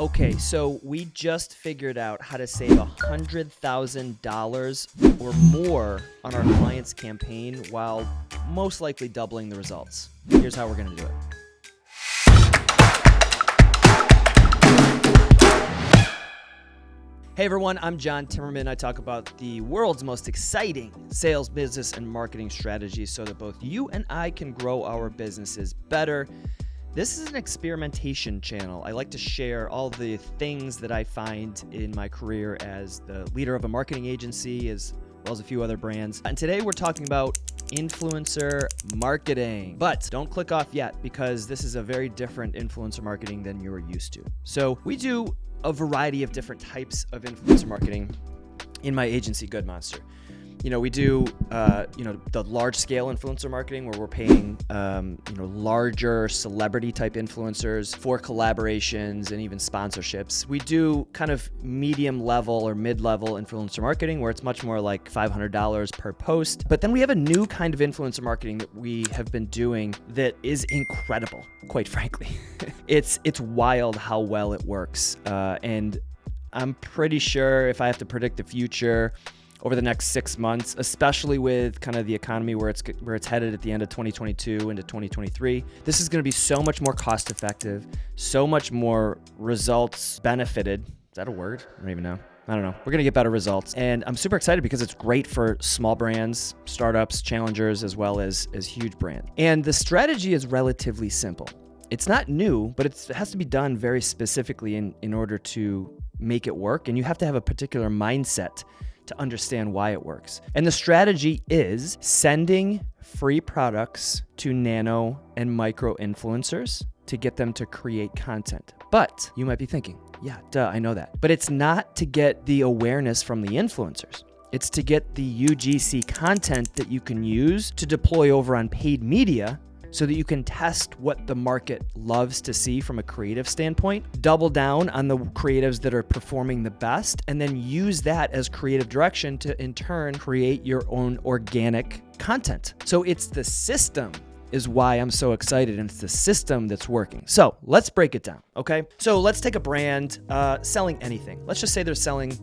Okay, so we just figured out how to save $100,000 or more on our client's campaign while most likely doubling the results. Here's how we're to do it. Hey everyone, I'm John Timmerman. I talk about the world's most exciting sales, business, and marketing strategies so that both you and I can grow our businesses better. This is an experimentation channel. I like to share all the things that I find in my career as the leader of a marketing agency, as well as a few other brands. And today we're talking about influencer marketing. But don't click off yet because this is a very different influencer marketing than you're used to. So we do a variety of different types of influencer marketing in my agency, Good Monster. You know, we do, uh, you know, the large scale influencer marketing where we're paying, um, you know, larger celebrity type influencers for collaborations and even sponsorships. We do kind of medium level or mid level influencer marketing where it's much more like $500 per post. But then we have a new kind of influencer marketing that we have been doing that is incredible, quite frankly. it's, it's wild how well it works. Uh, and I'm pretty sure if I have to predict the future, over the next six months, especially with kind of the economy where it's where it's headed at the end of 2022 into 2023. This is going to be so much more cost effective, so much more results benefited. Is that a word? I don't even know. I don't know. We're going to get better results. And I'm super excited because it's great for small brands, startups, challengers, as well as, as huge brands. And the strategy is relatively simple. It's not new, but it has to be done very specifically in, in order to make it work. And you have to have a particular mindset to understand why it works. And the strategy is sending free products to nano and micro influencers to get them to create content. But you might be thinking, yeah, duh, I know that. But it's not to get the awareness from the influencers. It's to get the UGC content that you can use to deploy over on paid media so that you can test what the market loves to see from a creative standpoint, double down on the creatives that are performing the best, and then use that as creative direction to in turn create your own organic content. So it's the system is why I'm so excited and it's the system that's working. So let's break it down, okay? So let's take a brand uh, selling anything. Let's just say they're selling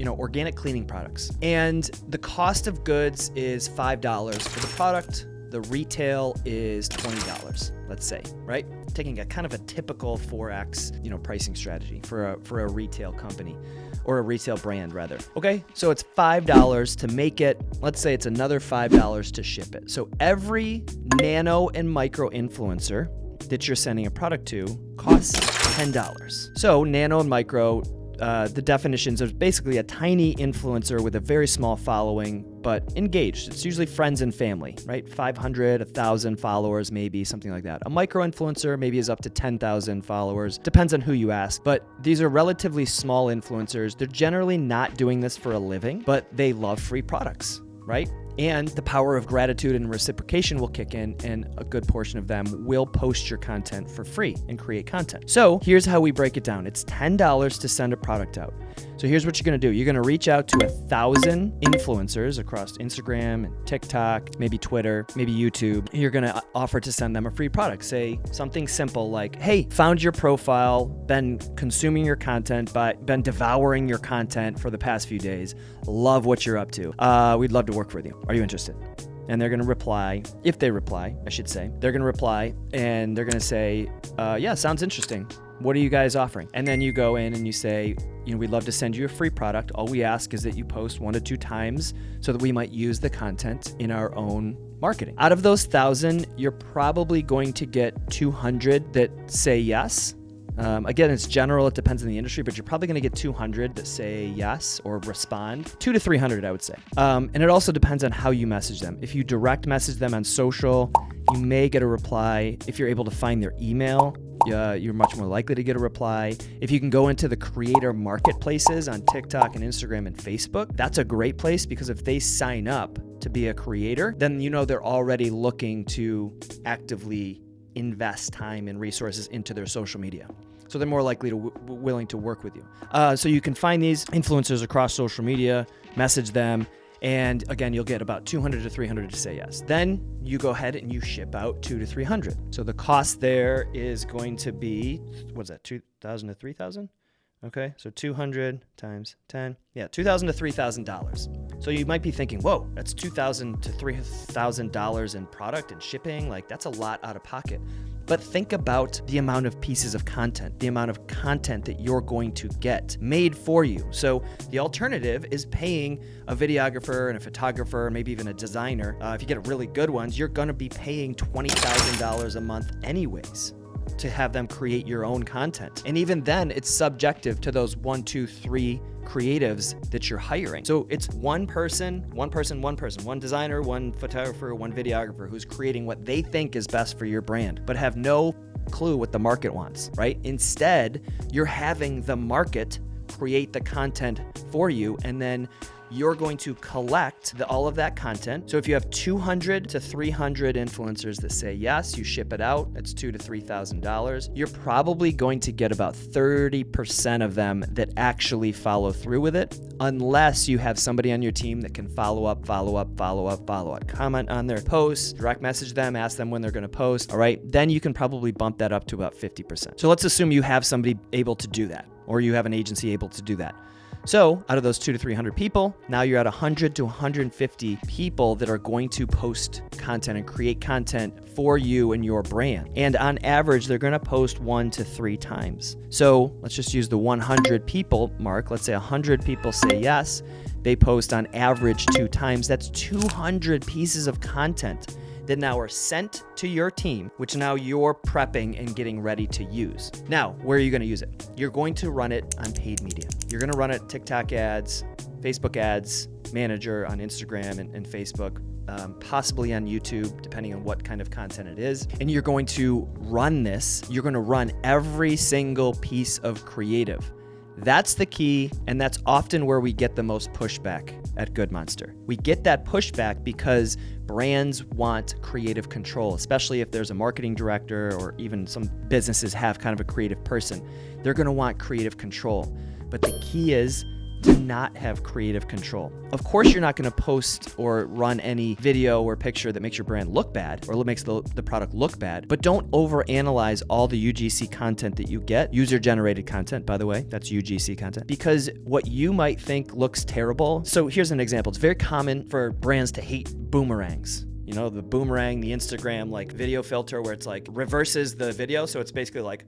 you know, organic cleaning products. And the cost of goods is $5 for the product the retail is $20, let's say, right? Taking a kind of a typical 4X, you know, pricing strategy for a, for a retail company or a retail brand rather. Okay, so it's $5 to make it. Let's say it's another $5 to ship it. So every nano and micro influencer that you're sending a product to costs $10. So nano and micro uh, the definitions of basically a tiny influencer with a very small following, but engaged. It's usually friends and family, right? 500, 1,000 followers, maybe something like that. A micro influencer maybe is up to 10,000 followers. Depends on who you ask, but these are relatively small influencers. They're generally not doing this for a living, but they love free products, right? And the power of gratitude and reciprocation will kick in and a good portion of them will post your content for free and create content. So here's how we break it down. It's $10 to send a product out. So here's what you're gonna do. You're gonna reach out to a thousand influencers across Instagram and TikTok, maybe Twitter, maybe YouTube. You're gonna offer to send them a free product. Say something simple like, hey, found your profile, been consuming your content, but been devouring your content for the past few days. Love what you're up to. Uh, we'd love to work with you. Are you interested? and they're going to reply, if they reply, I should say, they're going to reply and they're going to say, uh, yeah, sounds interesting. What are you guys offering? And then you go in and you say, you know, we'd love to send you a free product. All we ask is that you post one to two times so that we might use the content in our own marketing. Out of those thousand, you're probably going to get 200 that say yes um, again, it's general, it depends on the industry, but you're probably going to get 200 that say yes or respond. Two to 300, I would say. Um, and it also depends on how you message them. If you direct message them on social, you may get a reply. If you're able to find their email, uh, you're much more likely to get a reply. If you can go into the creator marketplaces on TikTok and Instagram and Facebook, that's a great place because if they sign up to be a creator, then you know they're already looking to actively invest time and resources into their social media. So they're more likely to willing to work with you. Uh, so you can find these influencers across social media, message them, and again, you'll get about 200 to 300 to say yes. Then you go ahead and you ship out two to 300. So the cost there is going to be, what's that, 2,000 to 3,000? Okay, so 200 times 10. Yeah, 2000 to $3,000. So you might be thinking, whoa, that's 2,000 to $3,000 in product and shipping. Like, that's a lot out of pocket. But think about the amount of pieces of content, the amount of content that you're going to get made for you. So the alternative is paying a videographer and a photographer, maybe even a designer. Uh, if you get really good ones, you're going to be paying $20,000 a month anyways to have them create your own content. And even then, it's subjective to those one, two, three creatives that you're hiring. So it's one person, one person, one person, one designer, one photographer, one videographer who's creating what they think is best for your brand, but have no clue what the market wants, right? Instead, you're having the market create the content for you and then you're going to collect the, all of that content. So if you have 200 to 300 influencers that say yes, you ship it out, it's two to $3,000. You're probably going to get about 30% of them that actually follow through with it, unless you have somebody on your team that can follow up, follow up, follow up, follow up, comment on their posts, direct message them, ask them when they're going to post. All right. Then you can probably bump that up to about 50%. So let's assume you have somebody able to do that, or you have an agency able to do that. So out of those two to 300 people, now you're at 100 to 150 people that are going to post content and create content for you and your brand. And on average, they're going to post one to three times. So let's just use the 100 people mark. Let's say 100 people say yes. They post on average two times. That's 200 pieces of content that now are sent to your team, which now you're prepping and getting ready to use. Now, where are you going to use it? You're going to run it on paid media. You're going to run it TikTok ads, Facebook ads, manager on Instagram and, and Facebook, um, possibly on YouTube, depending on what kind of content it is. And you're going to run this, you're going to run every single piece of creative. That's the key, and that's often where we get the most pushback at Good Monster. We get that pushback because brands want creative control, especially if there's a marketing director or even some businesses have kind of a creative person. They're gonna want creative control. But the key is to not have creative control. Of course, you're not going to post or run any video or picture that makes your brand look bad or makes the, the product look bad, but don't overanalyze all the UGC content that you get. User generated content, by the way, that's UGC content, because what you might think looks terrible. So here's an example. It's very common for brands to hate boomerangs you know, the boomerang, the Instagram like video filter where it's like reverses the video. So it's basically like,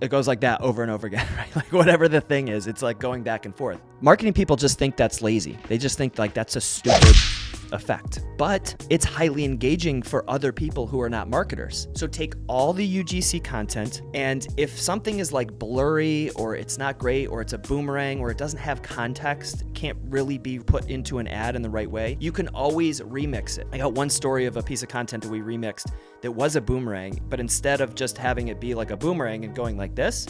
it goes like that over and over again, right? Like whatever the thing is, it's like going back and forth. Marketing people just think that's lazy. They just think like that's a stupid effect, but it's highly engaging for other people who are not marketers. So take all the UGC content, and if something is like blurry or it's not great or it's a boomerang or it doesn't have context, can't really be put into an ad in the right way, you can always remix it. I got one story of a piece of content that we remixed that was a boomerang, but instead of just having it be like a boomerang and going like this,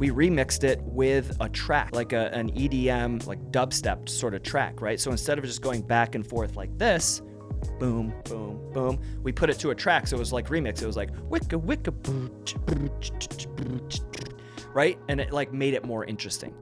we remixed it with a track, like a, an EDM, like dubstep sort of track, right? So instead of just going back and forth like this, boom, boom, boom, we put it to a track. So it was like remix. It was like wicka, wicka, right? And it like made it more interesting.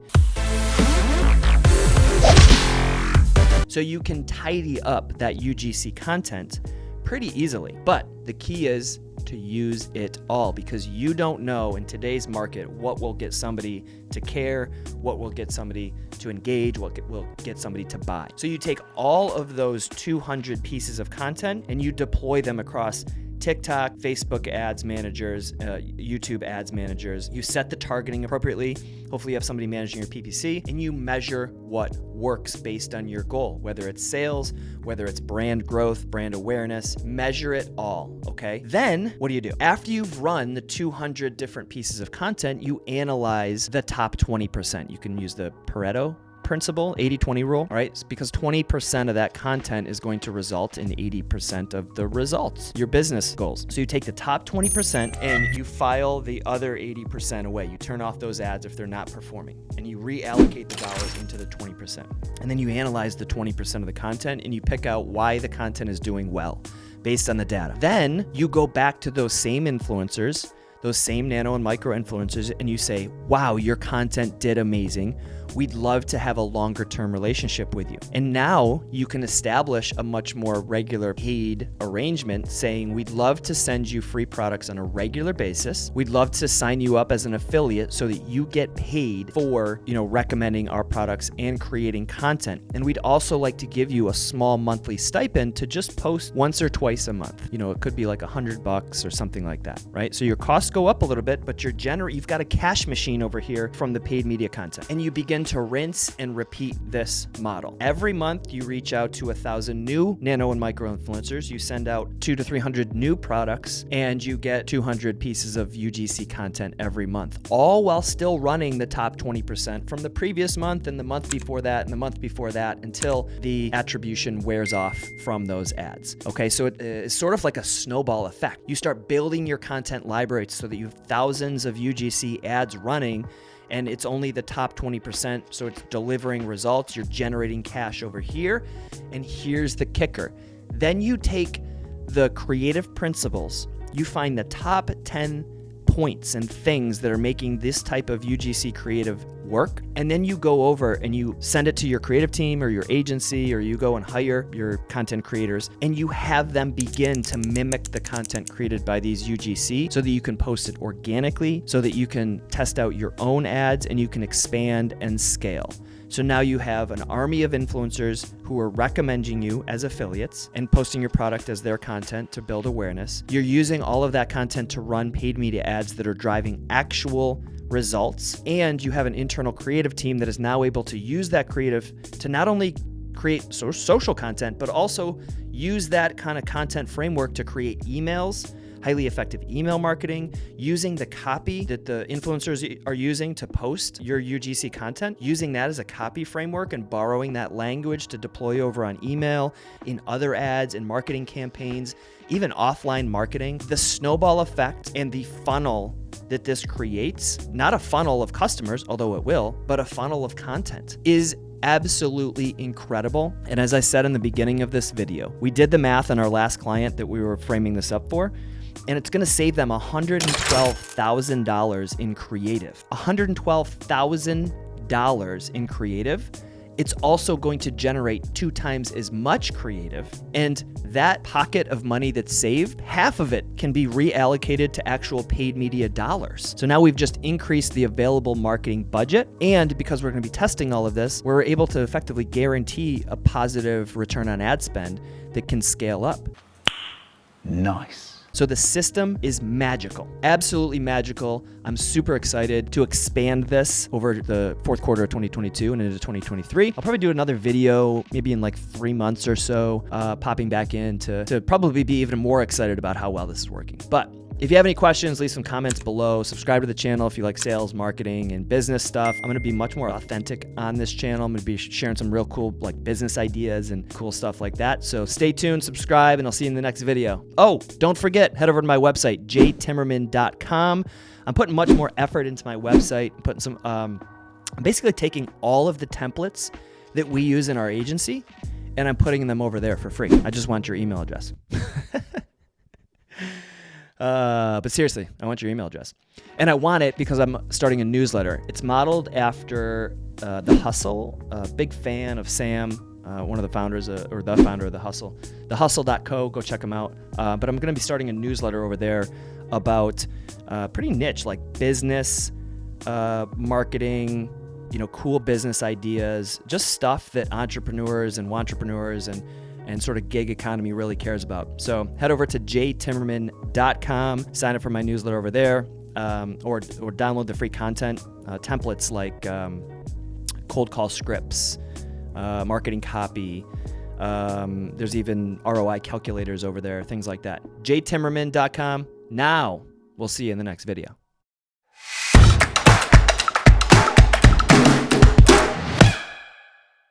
So you can tidy up that UGC content pretty easily. But the key is to use it all because you don't know in today's market what will get somebody to care, what will get somebody to engage, what will get somebody to buy. So you take all of those 200 pieces of content and you deploy them across TikTok, Facebook ads managers, uh, YouTube ads managers. You set the targeting appropriately. Hopefully, you have somebody managing your PPC and you measure what works based on your goal, whether it's sales, whether it's brand growth, brand awareness. Measure it all, okay? Then, what do you do? After you've run the 200 different pieces of content, you analyze the top 20%. You can use the Pareto principle, 80-20 rule, right? It's because 20% of that content is going to result in 80% of the results, your business goals. So you take the top 20% and you file the other 80% away. You turn off those ads if they're not performing and you reallocate the dollars into the 20%. And then you analyze the 20% of the content and you pick out why the content is doing well based on the data. Then you go back to those same influencers those same nano and micro influencers and you say, wow, your content did amazing we'd love to have a longer term relationship with you. And now you can establish a much more regular paid arrangement saying, we'd love to send you free products on a regular basis. We'd love to sign you up as an affiliate so that you get paid for, you know, recommending our products and creating content. And we'd also like to give you a small monthly stipend to just post once or twice a month. You know, it could be like a hundred bucks or something like that, right? So your costs go up a little bit, but you're gener you've got a cash machine over here from the paid media content. And you begin to rinse and repeat this model. Every month you reach out to a thousand new nano and micro influencers. You send out two to 300 new products and you get 200 pieces of UGC content every month, all while still running the top 20% from the previous month and the month before that and the month before that until the attribution wears off from those ads. Okay, so uh, it's sort of like a snowball effect. You start building your content library so that you have thousands of UGC ads running and it's only the top 20%. So it's delivering results. You're generating cash over here. And here's the kicker. Then you take the creative principles, you find the top 10 points and things that are making this type of UGC creative work. And then you go over and you send it to your creative team or your agency, or you go and hire your content creators and you have them begin to mimic the content created by these UGC so that you can post it organically, so that you can test out your own ads and you can expand and scale. So now you have an army of influencers who are recommending you as affiliates and posting your product as their content to build awareness. You're using all of that content to run paid media ads that are driving actual results. And you have an internal creative team that is now able to use that creative to not only create social content, but also use that kind of content framework to create emails highly effective email marketing, using the copy that the influencers are using to post your UGC content, using that as a copy framework and borrowing that language to deploy over on email, in other ads, and marketing campaigns, even offline marketing. The snowball effect and the funnel that this creates, not a funnel of customers, although it will, but a funnel of content, is absolutely incredible. And as I said in the beginning of this video, we did the math on our last client that we were framing this up for and it's going to save them $112,000 in creative. $112,000 in creative. It's also going to generate two times as much creative. And that pocket of money that's saved, half of it can be reallocated to actual paid media dollars. So now we've just increased the available marketing budget. And because we're going to be testing all of this, we're able to effectively guarantee a positive return on ad spend that can scale up. Nice. So the system is magical, absolutely magical. I'm super excited to expand this over the fourth quarter of 2022 and into 2023. I'll probably do another video maybe in like three months or so, uh, popping back in to, to probably be even more excited about how well this is working. But if you have any questions, leave some comments below. Subscribe to the channel if you like sales, marketing, and business stuff. I'm going to be much more authentic on this channel. I'm going to be sharing some real cool like business ideas and cool stuff like that. So stay tuned, subscribe, and I'll see you in the next video. Oh, don't forget, head over to my website, jtimmerman.com. I'm putting much more effort into my website, I'm putting some, um, I'm basically taking all of the templates that we use in our agency and I'm putting them over there for free. I just want your email address. Uh, but seriously, I want your email address. And I want it because I'm starting a newsletter. It's modeled after uh, The Hustle. A big fan of Sam, uh, one of the founders, uh, or the founder of The Hustle. TheHustle.co, go check him out. Uh, but I'm going to be starting a newsletter over there about pretty niche, like business, marketing, you know, cool business ideas, just stuff that entrepreneurs and entrepreneurs and and sort of gig economy really cares about. So head over to jtimmerman.com, sign up for my newsletter over there, um, or, or download the free content uh, templates like um, cold call scripts, uh, marketing copy. Um, there's even ROI calculators over there, things like that. jtimmerman.com. Now, we'll see you in the next video.